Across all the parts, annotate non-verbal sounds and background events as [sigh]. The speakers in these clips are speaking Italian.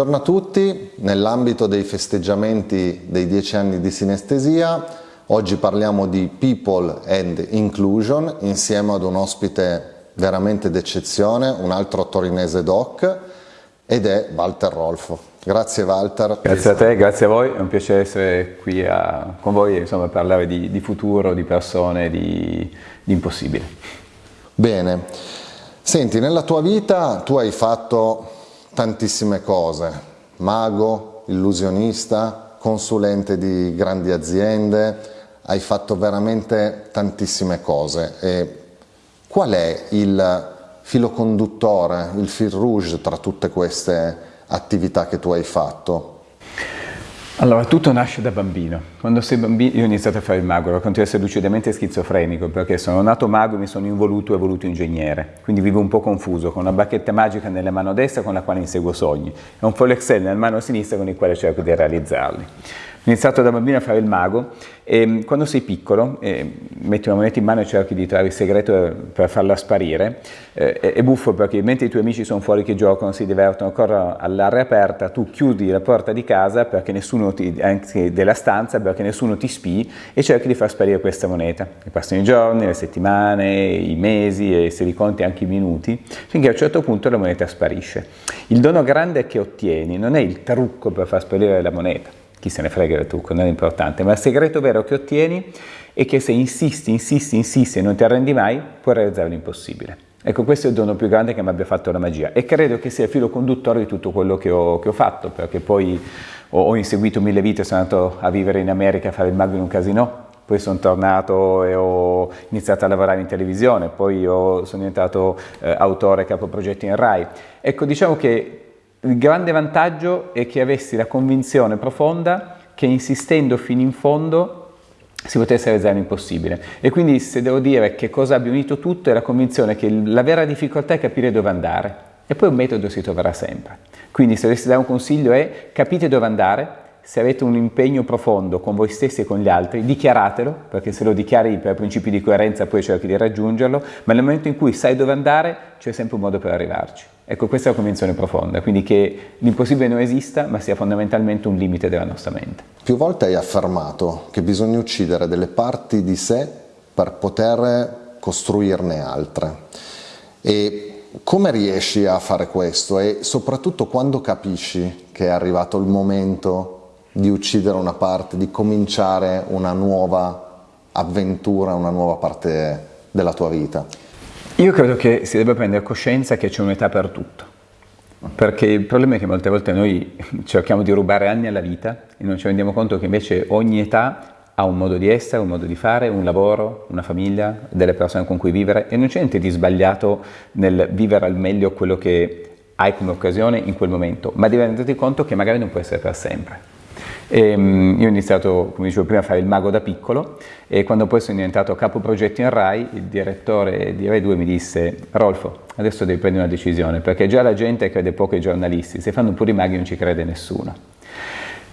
Buongiorno a tutti, nell'ambito dei festeggiamenti dei dieci anni di sinestesia oggi parliamo di People and Inclusion insieme ad un ospite veramente d'eccezione, un altro torinese doc ed è Walter Rolfo. Grazie Walter. Grazie a te, grazie a voi, è un piacere essere qui a, con voi e parlare di, di, futuro, di persone, di, di impossibile. Bene, senti, nella tua vita tu hai fatto tantissime cose, mago, illusionista, consulente di grandi aziende, hai fatto veramente tantissime cose. E qual è il filo conduttore, il fil rouge tra tutte queste attività che tu hai fatto? Allora, tutto nasce da bambino. Quando sei bambino, io ho iniziato a fare il ero continuo a essere lucidamente schizofrenico, perché sono nato mago e mi sono involuto e voluto ingegnere. Quindi vivo un po' confuso, con una bacchetta magica nella mano destra con la quale inseguo sogni, e un foil Excel nella mano sinistra con il quale cerco di realizzarli. Ho iniziato da bambino a fare il mago e mm, quando sei piccolo eh, metti una moneta in mano e cerchi di trovare il segreto per farla sparire, eh, è buffo perché mentre i tuoi amici sono fuori che giocano, si divertono, corrono all'aria aperta, tu chiudi la porta di casa perché nessuno ti, anche della stanza perché nessuno ti spii e cerchi di far sparire questa moneta. E passano i giorni, le settimane, i mesi e se li conti anche i minuti, finché a un certo punto la moneta sparisce. Il dono grande che ottieni non è il trucco per far sparire la moneta, chi se ne frega del trucco, non è importante, ma il segreto vero che ottieni è che se insisti, insisti, insisti e non ti arrendi mai, puoi realizzare l'impossibile. Ecco, questo è il dono più grande che mi abbia fatto la magia e credo che sia il filo conduttore di tutto quello che ho, che ho fatto, perché poi ho, ho, inseguito mille vite, sono andato a vivere in America a fare il mago in un casino, poi sono tornato e ho iniziato a lavorare in televisione, poi ho, sono diventato eh, autore capoprogetti in RAI. Ecco, diciamo che il grande vantaggio è che avessi la convinzione profonda che insistendo fino in fondo si potesse realizzare l'impossibile. E quindi se devo dire che cosa abbia unito tutto è la convinzione che la vera difficoltà è capire dove andare e poi un metodo si troverà sempre. Quindi se dovessi dare un consiglio è capite dove andare, se avete un impegno profondo con voi stessi e con gli altri, dichiaratelo, perché se lo dichiari per principi di coerenza poi cerchi di raggiungerlo, ma nel momento in cui sai dove andare c'è sempre un modo per arrivarci. Ecco, questa è la convinzione profonda, quindi che l'impossibile non esista, ma sia fondamentalmente un limite della nostra mente. Più volte hai affermato che bisogna uccidere delle parti di sé per poter costruirne altre. E come riesci a fare questo? E soprattutto quando capisci che è arrivato il momento di uccidere una parte, di cominciare una nuova avventura, una nuova parte della tua vita? Io credo che si debba prendere coscienza che c'è un'età per tutto, perché il problema è che molte volte noi [laughs] cerchiamo di rubare anni alla vita e non ci rendiamo conto che invece ogni età ha un modo di essere, un modo di fare, un lavoro, una famiglia, delle persone con cui vivere e non c'è niente di sbagliato nel vivere al meglio quello che hai come occasione in quel momento, ma devi renderti conto che magari non può essere per sempre. E, um, io ho iniziato, come dicevo prima, a fare il mago da piccolo e quando poi sono diventato capo progetti in RAI, il direttore di RAI 2 mi disse Rolfo, adesso devi prendere una decisione perché già la gente crede poco ai giornalisti, se fanno pure i maghi non ci crede nessuno.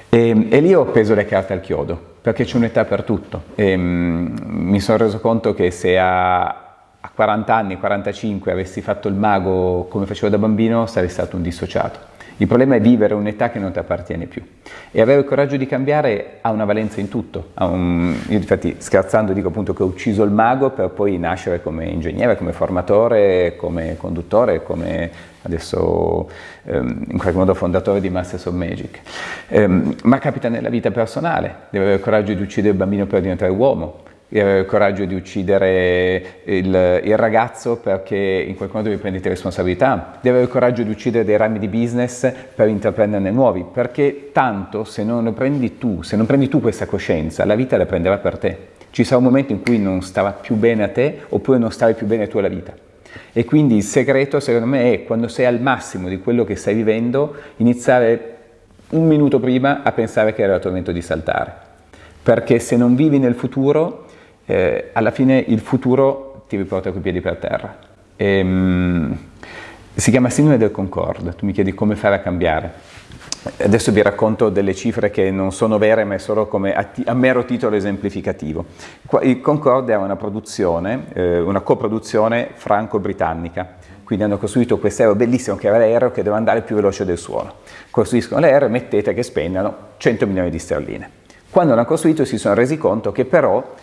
E, e, lì ho preso le carte al chiodo, perché c'è un'età per tutto. E, um, mi sono reso conto che se a, a 40 anni, 45 avessi fatto il mago come facevo da bambino, sarei stato un dissociato. Il problema è vivere un'età che non ti appartiene più e avere il coraggio di cambiare ha una valenza in tutto. Un... Io infatti scherzando dico appunto che ho ucciso il mago per poi nascere come ingegnere, come formatore, come conduttore, come adesso ehm, in qualche modo fondatore di Masters of Magic. Ehm, ma capita nella vita personale, devo avere il coraggio di uccidere il bambino per diventare uomo, il coraggio di uccidere il, il, ragazzo perché in quel modo vi prendete responsabilità, di avere il coraggio di uccidere dei rami di business per intraprenderne nuovi, perché tanto se non lo prendi tu, se non prendi tu questa coscienza, la vita la prenderà per te. Ci sarà un momento in cui non starà più bene a te oppure non starai più bene tu alla vita. E quindi il segreto secondo me è quando sei al massimo di quello che stai vivendo, iniziare un minuto prima a pensare che era il tuo momento di saltare. Perché se non vivi nel futuro eh, alla fine il futuro ti riporta coi piedi per terra. E, um, si chiama sindrome del Concorde, tu mi chiedi come fare a cambiare. Adesso vi racconto delle cifre che non sono vere ma è solo come a, a mero titolo esemplificativo. Il Concorde è una produzione, eh, una coproduzione franco-britannica quindi hanno costruito questo aereo bellissimo che era l'aereo che doveva andare più veloce del suono. Costruiscono l'aereo e mettete che spendano 100 milioni di sterline. Quando l'hanno costruito si sono resi conto che però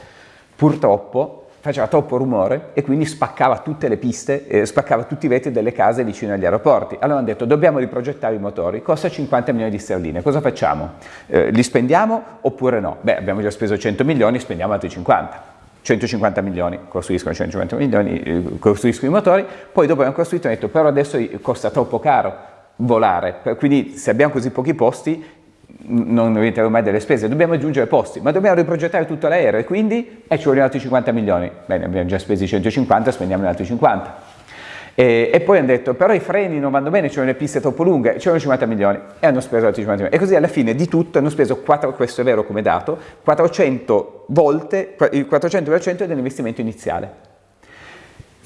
purtroppo faceva troppo rumore e quindi spaccava tutte le piste, eh, spaccava tutti i vetri delle case vicino agli aeroporti. Allora hanno detto dobbiamo riprogettare i motori, costa 50 milioni di sterline, cosa facciamo? Eh, li spendiamo oppure no? Beh abbiamo già speso 100 milioni, spendiamo altri 50. 150 milioni, costruiscono 150 milioni, eh, costruiscono i motori, poi dopo abbiamo costruito e hanno detto però adesso costa troppo caro volare, quindi se abbiamo così pochi posti non diventeremo mai delle spese, dobbiamo aggiungere posti, ma dobbiamo riprogettare tutto l'aereo e quindi eh, ci vogliono altri 50 milioni. Bene, abbiamo già spesi 150, spendiamo altri 50. E, e, poi hanno detto, però i freni non vanno bene, ci sono le piste troppo lunghe, vogliono 50 milioni e hanno speso altri 50 milioni. E così alla fine di tutto hanno speso, 4, questo è vero come dato, 400 volte, il 400% dell'investimento iniziale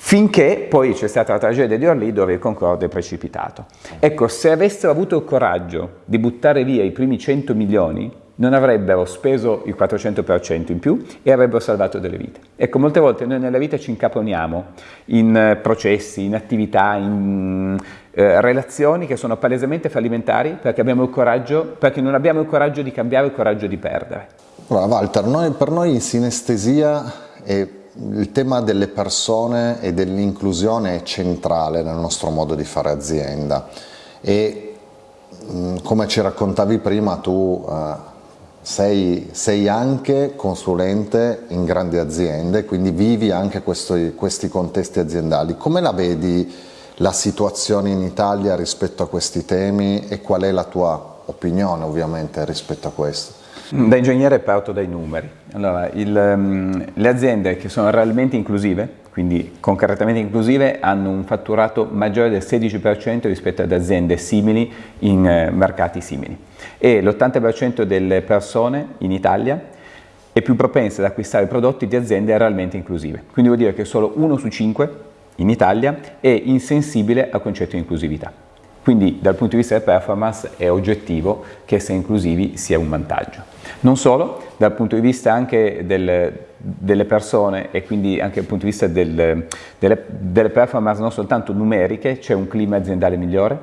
finché poi c'è stata la tragedia di Orly dove il Concorde è precipitato. Ecco, se avessero avuto il coraggio di buttare via i primi 100 milioni, non avrebbero speso il 400% in più e avrebbero salvato delle vite. Ecco, molte volte noi nella vita ci incaponiamo in eh, processi, in attività, in eh, relazioni che sono palesemente fallimentari perché, coraggio, perché, non abbiamo il coraggio di cambiare, il coraggio di perdere. Allora, Walter, noi, per noi in sinestesia è il tema delle persone e dell'inclusione è centrale nel nostro modo di fare azienda e mm, come ci raccontavi prima tu eh, sei, sei, anche consulente in grandi aziende, quindi vivi anche questo, questi contesti aziendali. Come la vedi la situazione in Italia rispetto a questi temi e qual è la tua opinione ovviamente rispetto a questo? Da ingegnere parto dai numeri. Allora, il, um, le aziende che sono realmente inclusive, quindi concretamente inclusive, hanno un fatturato maggiore del 16% rispetto ad aziende simili in uh, mercati simili. E l'80% delle persone in Italia è più propensa ad acquistare prodotti di aziende realmente inclusive. Quindi vuol dire che solo uno su cinque in Italia è insensibile al concetto di inclusività. Quindi dal punto di vista del performance è oggettivo che essere inclusivi sia un vantaggio. Non solo, dal punto di vista anche del, delle persone e quindi anche dal punto di vista del, delle, delle performance non soltanto numeriche, c'è un clima aziendale migliore.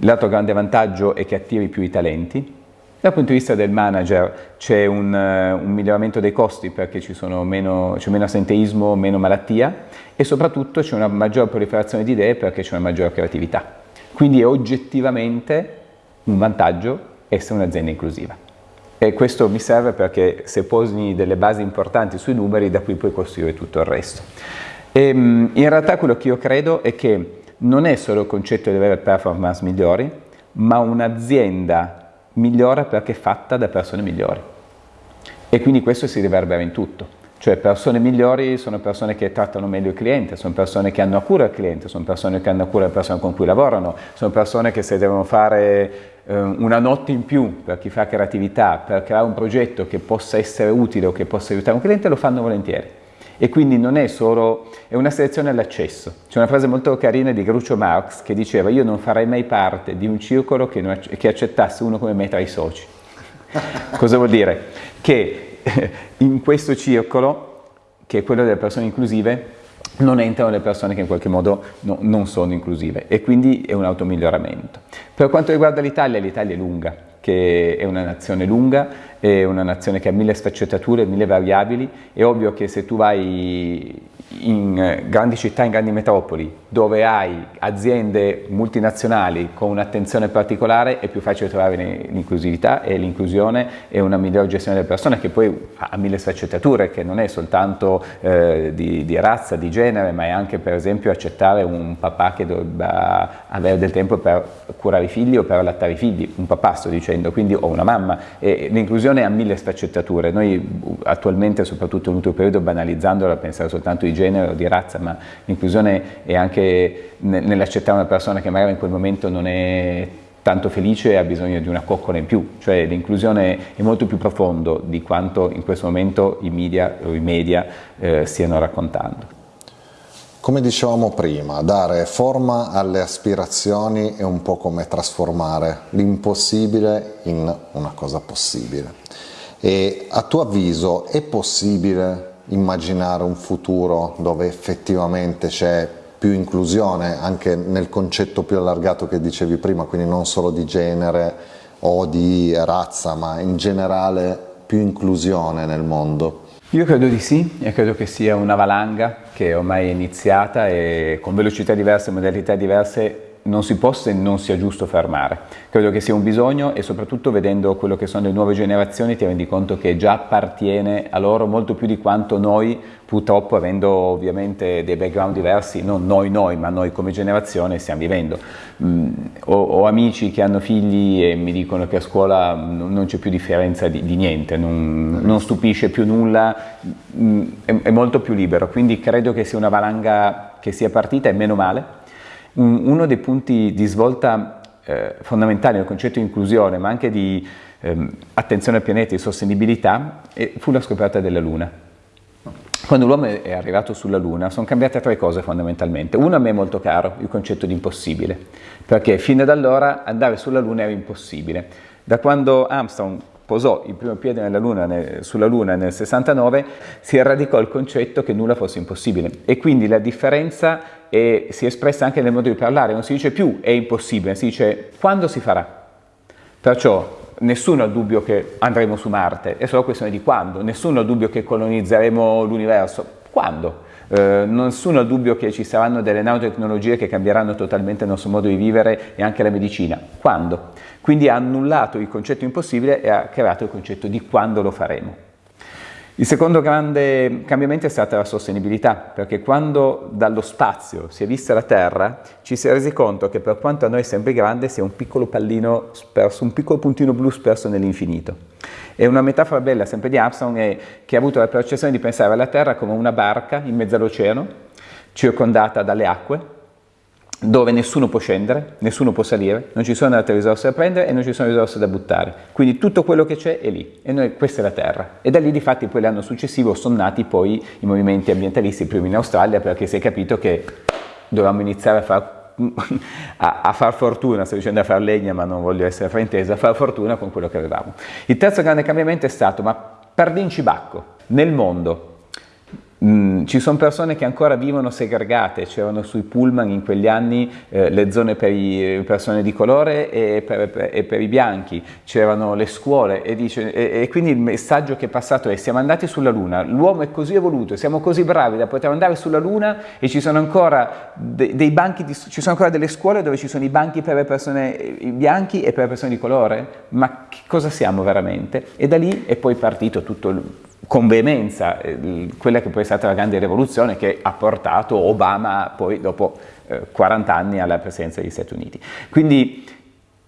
L'altro grande vantaggio è che attiri più i talenti, dal punto di vista del manager c'è un, un, miglioramento dei costi perché c'è meno, meno assenteismo, meno malattia e soprattutto c'è una maggiore proliferazione di idee perché c'è una maggiore creatività. Quindi è oggettivamente un vantaggio essere un'azienda inclusiva. E questo mi serve perché se posi delle basi importanti sui numeri, da qui puoi costruire tutto il resto. E, ehm, in realtà quello che io credo è che non è solo il concetto di avere performance migliori, ma un'azienda migliora perché è fatta da persone migliori. E quindi questo si riverbera in tutto. Cioè persone migliori sono persone che trattano meglio il cliente, sono persone che hanno a cura il cliente, sono persone che hanno a cura le persone con cui lavorano, sono persone che se devono fare eh, una notte in più per chi fa creatività, per creare un progetto che possa essere utile o che possa aiutare un cliente, lo fanno volentieri. E quindi non è solo, è una selezione all'accesso. C'è una frase molto carina di Groucho Marx che diceva io non farei mai parte di un circolo che, non, che accettasse uno come me tra i soci. [laughs] Cosa vuol dire? Che [laughs] in questo circolo, che è quello delle persone inclusive, non entrano le persone che in qualche modo no, non sono inclusive e quindi è un automiglioramento. Per quanto riguarda l'Italia, l'Italia è lunga, che è una nazione lunga, è una nazione che ha mille sfaccettature, mille variabili, è ovvio che se tu vai in grandi città, in grandi metropoli, dove hai aziende multinazionali con un'attenzione particolare, è più facile trovare l'inclusività e l'inclusione e una migliore gestione delle persone che poi ha mille sfaccettature, che non è soltanto eh, di, di, razza, di genere, ma è anche per esempio accettare un papà che dovrebbe avere del tempo per curare i figli o per allattare i figli, un papà sto dicendo, quindi o una mamma. E l'inclusione ha mille sfaccettature. Noi attualmente, soprattutto nell'ultimo periodo, banalizzandola, pensare soltanto di genere o di razza, ma l'inclusione è anche nell'accettare una persona che magari in quel momento non è tanto felice e ha bisogno di una coccola in più, cioè l'inclusione è molto più profondo di quanto in questo momento i media, o i media eh, stiano raccontando. Come dicevamo prima, dare forma alle aspirazioni è un po' come trasformare l'impossibile in una cosa possibile. E a tuo avviso è possibile immaginare un futuro dove effettivamente c'è più inclusione anche nel concetto più allargato che dicevi prima, quindi non solo di genere o di razza, ma in generale più inclusione nel mondo? Io credo di sì e credo che sia una valanga che ormai è iniziata e con velocità diverse, modalità diverse non si possa e non sia giusto fermare. Credo che sia un bisogno e soprattutto vedendo quello che sono le nuove generazioni ti rendi conto che già appartiene a loro molto più di quanto noi purtroppo avendo ovviamente dei background diversi, non noi noi ma noi come generazione stiamo vivendo. Mm, ho, ho, amici che hanno figli e mi dicono che a scuola non c'è più differenza di, di niente, non, non, stupisce più nulla, mm, è, è molto più libero, quindi credo che sia una valanga che sia partita e meno male uno dei punti di svolta eh, fondamentali nel concetto di inclusione, ma anche di ehm, attenzione al pianeta e sostenibilità, fu la scoperta della Luna. Quando l'uomo è arrivato sulla Luna sono cambiate tre cose fondamentalmente. Uno a me è molto caro, il concetto di impossibile, perché fino ad allora andare sulla Luna era impossibile. Da quando Armstrong posò il primo piede luna, sulla Luna nel 69, si radicò il concetto che nulla fosse impossibile e quindi la differenza è, si è espressa anche nel modo di parlare, non si dice più è impossibile, si dice quando si farà. Perciò nessuno ha dubbio che andremo su Marte, è solo questione di quando, nessuno ha dubbio che colonizzeremo l'universo, quando? Eh, nessuno ha dubbio che ci saranno delle nanotecnologie che cambieranno totalmente il nostro modo di vivere e anche la medicina. Quando? Quindi ha annullato il concetto impossibile e ha creato il concetto di quando lo faremo. Il secondo grande cambiamento è stata la sostenibilità, perché quando dallo spazio si è vista la Terra, ci si è resi conto che per quanto a noi sembri grande, sia un piccolo pallino sperso, un piccolo puntino blu sperso nell'infinito. E una metafora bella sempre di Armstrong è che ha avuto la percezione di pensare alla Terra come una barca in mezzo all'oceano, circondata dalle acque, dove nessuno può scendere, nessuno può salire, non ci sono altre risorse da prendere e non ci sono risorse da buttare. Quindi tutto quello che c'è è lì e noi, questa è la Terra. E da lì di fatti poi l'anno successivo sono nati poi i movimenti ambientalisti, prima in Australia, perché si è capito che dovevamo iniziare a far [laughs] a, a, far fortuna, sto dicendo a far legna ma non voglio essere fraintesa, a far fortuna con quello che avevamo. Il terzo grande cambiamento è stato, ma pardin cibacco, nel mondo Mm, ci sono persone che ancora vivono segregate, c'erano sui pullman in quegli anni eh, le zone per le persone di colore e per, per, e per i bianchi, c'erano le scuole e, dice, e, e, quindi il messaggio che è passato è siamo andati sulla Luna, l'uomo è così evoluto, siamo così bravi da poter andare sulla Luna e ci sono ancora de, dei banchi, di, ci sono ancora delle scuole dove ci sono i banchi per le persone bianchi e per le persone di colore, ma che cosa siamo veramente? E da lì è poi partito tutto il con veemenza eh, quella che poi è stata la grande rivoluzione che ha portato Obama poi dopo eh, 40 anni alla presidenza degli Stati Uniti. Quindi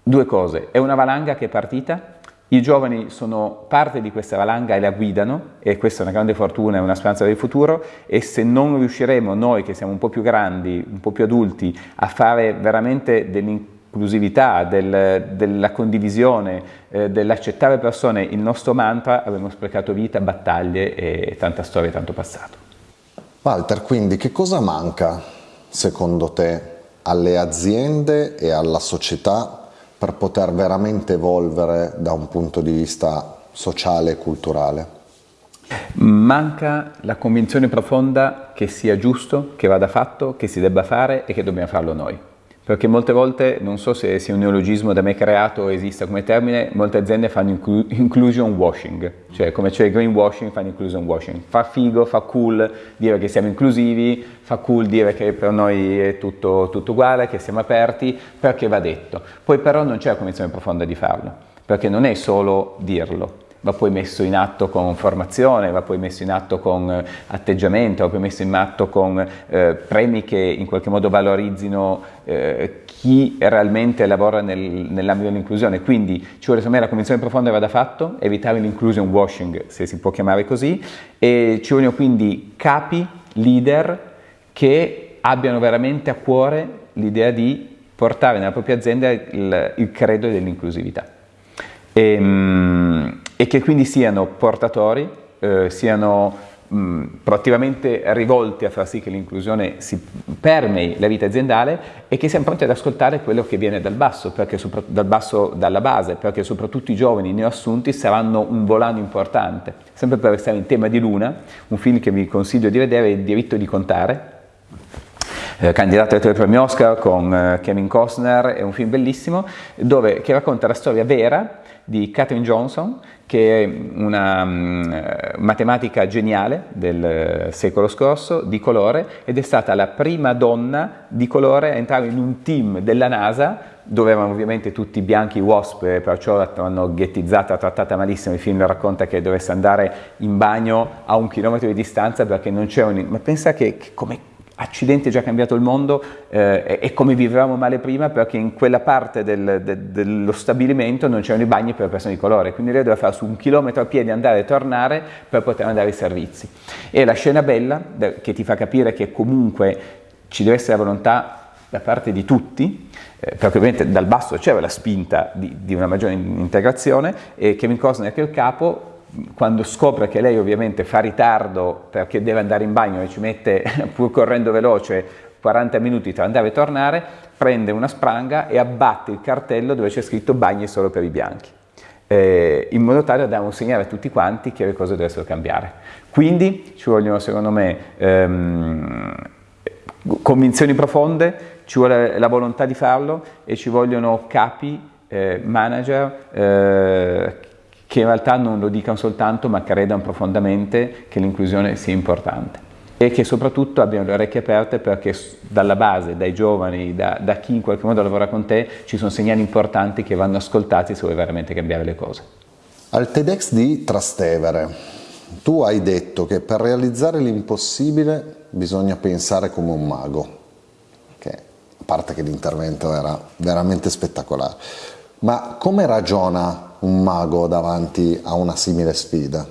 due cose, è una valanga che è partita, i giovani sono parte di questa valanga e la guidano e questa è una grande fortuna e una speranza del futuro e se non riusciremo noi che siamo un po' più grandi, un po' più adulti a fare veramente dell'inclusione dell'inclusività, del, della condivisione, eh, dell'accettare persone, il nostro mantra, avremo sprecato vita, battaglie e tanta storia e tanto passato. Walter, quindi che cosa manca secondo te alle aziende e alla società per poter veramente evolvere da un punto di vista sociale e culturale? Manca la convinzione profonda che sia giusto, che vada fatto, che si debba fare e che dobbiamo farlo noi perché molte volte, non so se sia un neologismo da me creato o esista come termine, molte aziende fanno inclu inclusion washing, cioè come c'è il greenwashing fanno inclusion washing. Fa figo, fa cool dire che siamo inclusivi, fa cool dire che per noi è tutto, tutto uguale, che siamo aperti, perché va detto. Poi però non c'è la convinzione profonda di farlo, perché non è solo dirlo, va poi messo in atto con formazione, va poi messo in atto con eh, atteggiamento, va poi messo in atto con eh, premi che in qualche modo valorizzino eh, chi realmente lavora nel, nell'ambito dell'inclusione. Quindi ci vuole secondo me la convinzione profonda vada fatto, evitare l'inclusion washing, se si può chiamare così, e ci vogliono quindi capi, leader che abbiano veramente a cuore l'idea di portare nella propria azienda il, il credo dell'inclusività. E, ehm, e che quindi siano portatori, eh, siano mh, proattivamente rivolti a far sì che l'inclusione si permei la vita aziendale e che siano pronti ad ascoltare quello che viene dal basso, dal basso dalla base, perché soprattutto i giovani neoassunti saranno un volano importante. Sempre per restare in tema di Luna, un film che vi consiglio di vedere è Il diritto di contare, eh, candidato ai tre premi Oscar con eh, Kevin Costner, è un film bellissimo dove, che racconta la storia vera di Katherine Johnson, che è una um, matematica geniale del uh, secolo scorso, di colore, ed è stata la prima donna di colore a entrare in un team della NASA dove erano ovviamente tutti bianchi wasp e perciò l'hanno ghettizzata, trattata malissimo, il film racconta che dovesse andare in bagno a un chilometro di distanza perché non c'era un... ma pensa che, che come accidenti è già cambiato il mondo eh, e come vivevamo male prima perché in quella parte del, de, dello stabilimento non c'erano i bagni per persone di colore, quindi lei doveva fare su un chilometro a piedi andare e tornare per poter andare ai servizi. E la scena bella che ti fa capire che comunque ci deve essere la volontà da parte di tutti, eh, perché ovviamente dal basso c'era la spinta di, di una maggiore integrazione e Kevin Costner che è il capo quando scopre che lei ovviamente fa ritardo perché deve andare in bagno e ci mette, [laughs] pur correndo veloce, 40 minuti tra andare e tornare, prende una spranga e abbatte il cartello dove c'è scritto bagni solo per i bianchi. Eh, in modo tale da dare un segnale a tutti quanti che le cose dovessero cambiare. Quindi ci vogliono, secondo me, ehm, convinzioni profonde, ci vuole la volontà di farlo e ci vogliono capi, eh, manager eh, che in realtà non lo dicano soltanto ma credano profondamente che l'inclusione sia importante e che soprattutto abbiano le orecchie aperte perché dalla base, dai giovani, da, da, chi in qualche modo lavora con te, ci sono segnali importanti che vanno ascoltati se vuoi veramente cambiare le cose. Al TEDx di Trastevere, tu hai detto che per realizzare l'impossibile bisogna pensare come un mago, che a parte che l'intervento era veramente spettacolare, ma come ragiona un mago davanti a una simile sfida?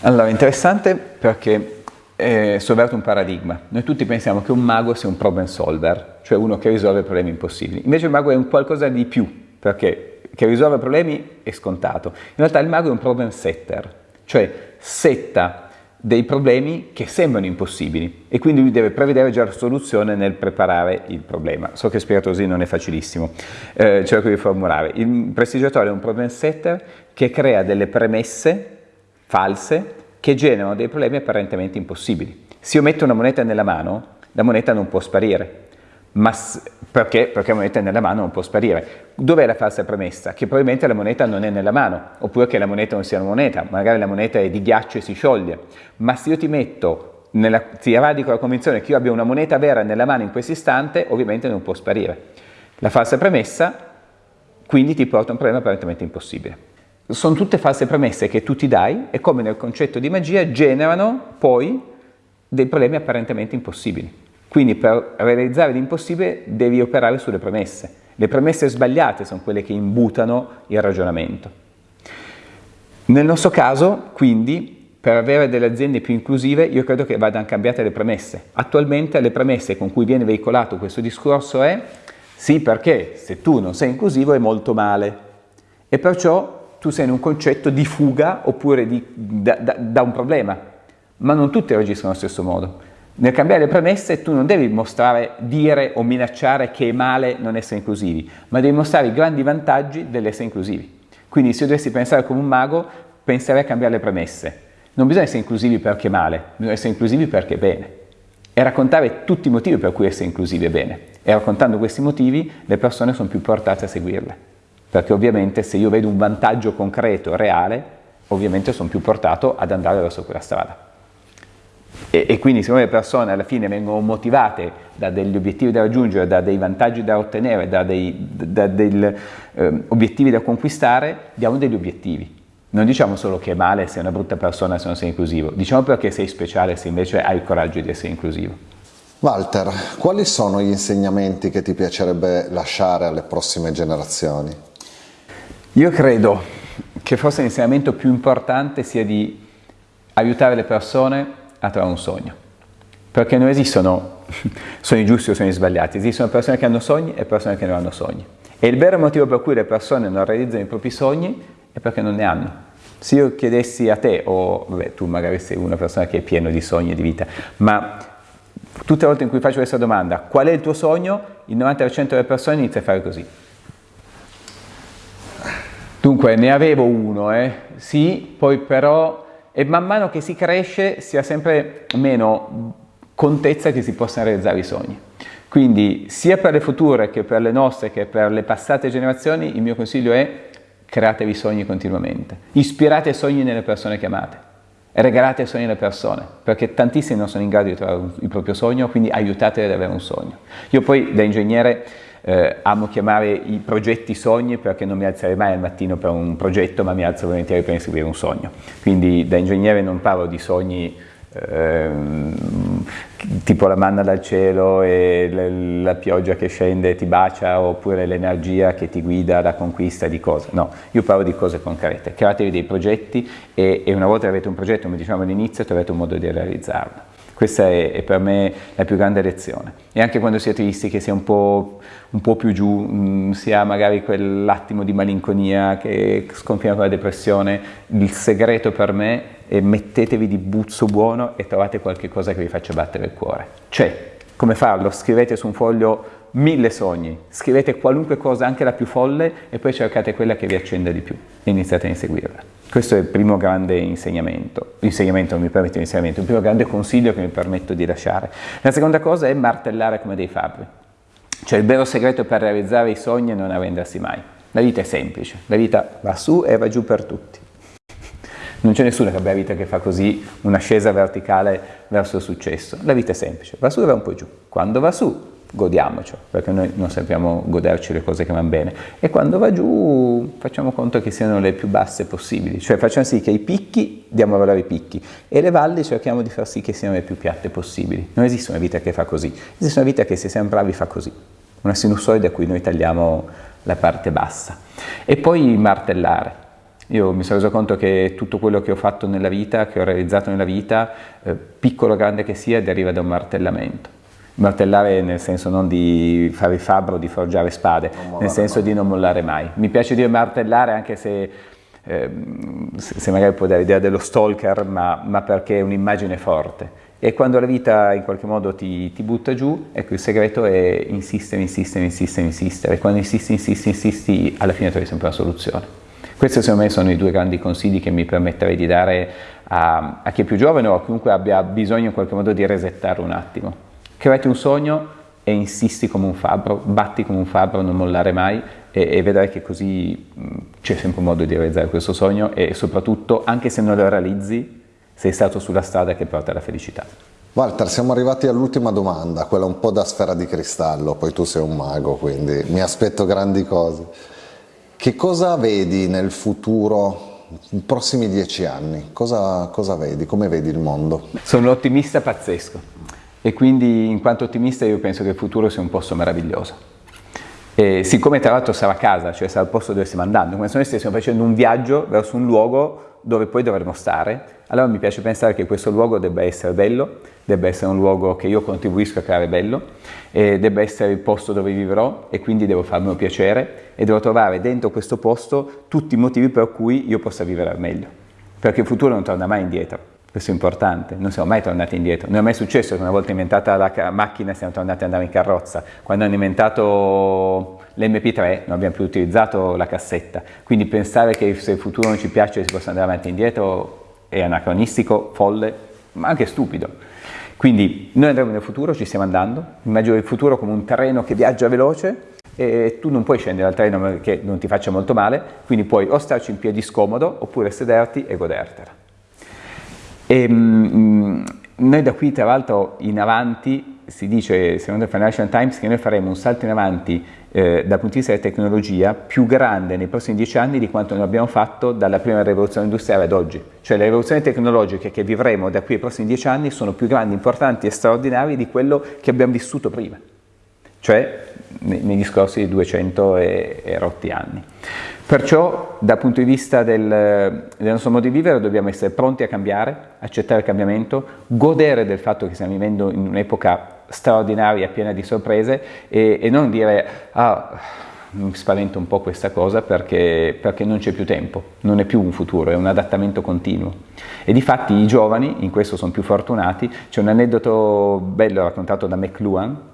Allora, interessante perché eh, un paradigma. Noi tutti pensiamo che un mago sia un problem solver, cioè uno che risolve problemi impossibili. Invece il mago è un qualcosa di più, perché che risolve problemi è scontato. In realtà il mago è un problem setter, cioè setta dei problemi che sembrano impossibili e quindi lui deve prevedere già la soluzione nel preparare il problema. So che spiegato così non è facilissimo, eh, cerco di formulare. Il prestigiatore è un problem setter che crea delle premesse false che generano dei problemi apparentemente impossibili. Se io metto una moneta nella mano, la moneta non può sparire, ma perché? Perché la moneta è nella mano non può sparire. Dov'è la falsa premessa? Che probabilmente la moneta non è nella mano, oppure che la moneta non sia una moneta, magari la moneta è di ghiaccio e si scioglie. Ma se io ti metto, nella, ti radico la convinzione che io abbia una moneta vera nella mano in questo istante, ovviamente non può sparire. La falsa premessa quindi ti porta a un problema apparentemente impossibile. Sono tutte false premesse che tu ti dai e come nel concetto di magia generano poi dei problemi apparentemente impossibili. Quindi per realizzare l'impossibile devi operare sulle premesse. Le premesse sbagliate sono quelle che imbutano il ragionamento. Nel nostro caso, quindi, per avere delle aziende più inclusive, io credo che vadano cambiate le premesse. Attualmente le premesse con cui viene veicolato questo discorso è sì perché se tu non sei inclusivo è molto male e perciò tu sei in un concetto di fuga oppure di, da, da, da un problema, ma non tutti reagiscono allo stesso modo. Nel cambiare le premesse tu non devi mostrare, dire o minacciare che è male non essere inclusivi, ma devi mostrare i grandi vantaggi dell'essere inclusivi. Quindi se io dovessi pensare come un mago, penserei a cambiare le premesse. Non bisogna essere inclusivi perché è male, bisogna essere inclusivi perché è bene. E raccontare tutti i motivi per cui essere inclusivi è bene. E raccontando questi motivi le persone sono più portate a seguirle. Perché ovviamente se io vedo un vantaggio concreto, reale, ovviamente sono più portato ad andare verso quella strada. E, e, quindi siccome le persone alla fine vengono motivate da degli obiettivi da raggiungere, da dei vantaggi da ottenere, da dei da dei, eh, obiettivi da conquistare, diamo degli obiettivi. Non diciamo solo che è male se è una brutta persona se non sei inclusivo, diciamo perché sei speciale se invece hai il coraggio di essere inclusivo. Walter, quali sono gli insegnamenti che ti piacerebbe lasciare alle prossime generazioni? Io credo che forse l'insegnamento più importante sia di aiutare le persone a trovare un sogno. Perché non esistono [laughs] sogni giusti o sogni sbagliati, esistono persone che hanno sogni e persone che non hanno sogni. E il vero motivo per cui le persone non realizzano i propri sogni è perché non ne hanno. Se io chiedessi a te, o vabbè, tu magari sei una persona che è piena di sogni e di vita, ma tutte le volte in cui faccio questa domanda, qual è il tuo sogno? Il 90% delle persone inizia a fare così. Dunque, ne avevo uno, eh? sì, poi però e man mano che si cresce si ha sempre meno contezza che si possano realizzare i sogni. Quindi sia per le future che per le nostre che per le passate generazioni il mio consiglio è createvi sogni continuamente, ispirate sogni nelle persone che amate, regalate sogni alle persone, perché tantissimi non sono in grado di trovare il proprio sogno, quindi aiutateli ad avere un sogno. Io poi da ingegnere eh, amo chiamare i progetti sogni perché non mi alzerei mai al mattino per un progetto, ma mi alzo volentieri per inseguire un sogno. Quindi da ingegnere non parlo di sogni Ehm, tipo la manna dal cielo e la pioggia che scende e ti bacia oppure l'energia che ti guida alla conquista di cose. No, io parlo di cose concrete. Createvi dei progetti e, e una volta che avete un progetto, come dicevamo all'inizio, trovate un modo di realizzarlo. Questa è, è, per me la più grande lezione. E anche quando si è tristi, che si è un po', un po più giù, mh, mm, si ha magari quell'attimo di malinconia che sconfina con la depressione, il segreto per me è mettetevi di buzzo buono e trovate qualche cosa che vi faccia battere il cuore. C'è. Come farlo? Scrivete su un foglio mille sogni, scrivete qualunque cosa, anche la più folle, e poi cercate quella che vi accenda di più e iniziate a inseguirla. Questo è il primo grande insegnamento, insegnamento non mi permette di insegnamento, il primo grande consiglio che mi permetto di lasciare. La seconda cosa è martellare come dei fabbri. Cioè il vero segreto per realizzare i sogni è non arrendersi mai. La vita è semplice, la vita va su e va giù per tutti. Non c'è nessuno che abbia vita che fa così un'ascesa verticale verso il successo. La vita è semplice, va su e va un po' giù. Quando va su godiamocelo, perché noi non sappiamo goderci le cose che vanno bene. E quando va giù facciamo conto che siano le più basse possibili, cioè facciamo sì che i picchi diamo valore ai picchi e le valli cerchiamo di far sì che siano le più piatte possibili. Non esiste una vita che fa così, esiste una vita che se siamo bravi fa così, una sinusoide a cui noi tagliamo la parte bassa. E poi martellare. Io mi sono reso conto che tutto quello che ho fatto nella vita, che ho realizzato nella vita, eh, piccolo o grande che sia, deriva da un martellamento martellare nel senso non di fare il fabbro, di forgiare spade, nel senso mai. di non mollare mai. Mi piace dire martellare anche se, eh, se magari può dare l'idea dello stalker, ma, ma, perché è un'immagine forte. E quando la vita in qualche modo ti, ti, butta giù, ecco il segreto è insistere, insistere, insistere, insistere. Quando insisti, insisti, insisti, alla fine trovi sempre una soluzione. Questi secondo me sono i due grandi consigli che mi permetterei di dare a, a chi è più giovane o a chiunque abbia bisogno in qualche modo di resettare un attimo. Creati un sogno e insisti come un fabbro, batti come un fabbro, non mollare mai e, e vedrai che così c'è sempre un modo di realizzare questo sogno e soprattutto, anche se non lo realizzi, sei stato sulla strada che porta alla felicità. Walter, siamo arrivati all'ultima domanda, quella un po' da sfera di cristallo, poi tu sei un mago, quindi mi aspetto grandi cose. Che cosa vedi nel futuro, nei prossimi dieci anni? Cosa, cosa vedi? Come vedi il mondo? Sono un ottimista pazzesco e quindi in quanto ottimista io penso che il futuro sia un posto meraviglioso. E siccome tra l'altro sarà casa, cioè sarà il posto dove stiamo andando, come se noi stessimo facendo un viaggio verso un luogo dove poi dovremo stare, allora mi piace pensare che questo luogo debba essere bello, debba essere un luogo che io contribuisco a creare bello, debba essere il posto dove vivrò e quindi devo farmi piacere e devo trovare dentro questo posto tutti i motivi per cui io possa vivere al meglio, perché il futuro non torna mai indietro. Questo è importante, non siamo mai tornati indietro, non è mai successo che una volta inventata la macchina siamo tornati ad andare in carrozza, quando hanno inventato l'MP3 non abbiamo più utilizzato la cassetta, quindi pensare che se il futuro non ci piace si possa andare avanti e indietro è anacronistico, folle, ma anche stupido. Quindi noi andremo nel futuro, ci stiamo andando, immagino il futuro come un treno che viaggia veloce e tu non puoi scendere dal treno perché non ti faccia molto male, quindi puoi o starci in piedi scomodo oppure sederti e godertela. E, mh, noi da qui tra l'altro in avanti, si dice secondo il Financial Times che noi faremo un salto in avanti eh, dal punto di vista della tecnologia più grande nei prossimi dieci anni di quanto noi abbiamo fatto dalla prima rivoluzione industriale ad oggi. Cioè le rivoluzioni tecnologiche che vivremo da qui ai prossimi dieci anni sono più grandi, importanti e straordinarie di quello che abbiamo vissuto prima, cioè negli scorsi 200 e, e rotti anni. Perciò dal punto di vista del, del, nostro modo di vivere dobbiamo essere pronti a cambiare, accettare il cambiamento, godere del fatto che stiamo vivendo in un'epoca straordinaria, piena di sorprese e, e non dire ah, mi spaventa un po' questa cosa perché, perché non c'è più tempo, non è più un futuro, è un adattamento continuo. E di fatti i giovani, in questo sono più fortunati, c'è un aneddoto bello raccontato da McLuhan,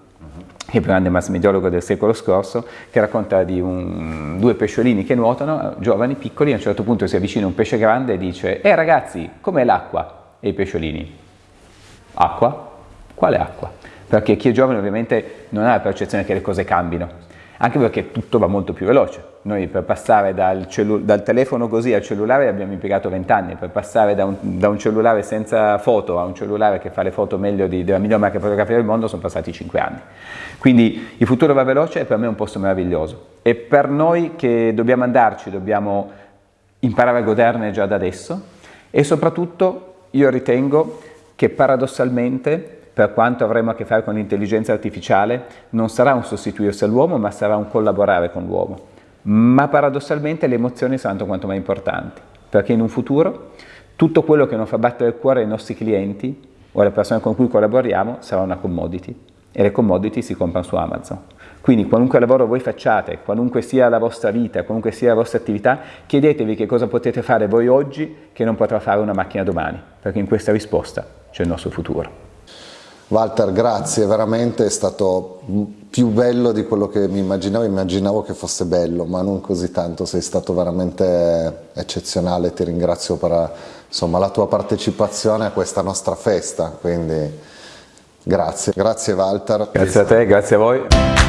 il grande mass mediologo del secolo scorso, che racconta di un, due pesciolini che nuotano, giovani, piccoli, a un certo punto si avvicina un pesce grande e dice «Eh ragazzi, com'è l'acqua?» E i pesciolini «Acqua? Quale acqua? Perché chi è giovane ovviamente non ha la percezione che le cose cambino, anche perché tutto va molto più veloce. Noi per passare dal, dal telefono così al cellulare abbiamo impiegato 20 anni, per passare da un, da un, cellulare senza foto a un cellulare che fa le foto meglio di, della miglior macchina fotografia del mondo sono passati 5 anni. Quindi il futuro va veloce e per me è un posto meraviglioso. E per noi che dobbiamo andarci, dobbiamo imparare a goderne già da adesso e soprattutto io ritengo che paradossalmente per quanto avremo a che fare con l'intelligenza artificiale, non sarà un sostituirsi all'uomo, ma sarà un collaborare con l'uomo. Ma paradossalmente le emozioni saranno quanto mai importanti, perché in un futuro tutto quello che non fa battere il cuore ai nostri clienti o alle persone con cui collaboriamo sarà una commodity e le commodity si comprano su Amazon. Quindi qualunque lavoro voi facciate, qualunque sia la vostra vita, qualunque sia la vostra attività, chiedetevi che cosa potete fare voi oggi che non potrà fare una macchina domani, perché in questa risposta c'è il nostro futuro. Walter, grazie, veramente è stato più bello di quello che mi immaginavo, immaginavo che fosse bello, ma non così tanto, sei stato veramente eccezionale, ti ringrazio per insomma, la tua partecipazione a questa nostra festa, quindi grazie, grazie Walter. Grazie a te, grazie a voi.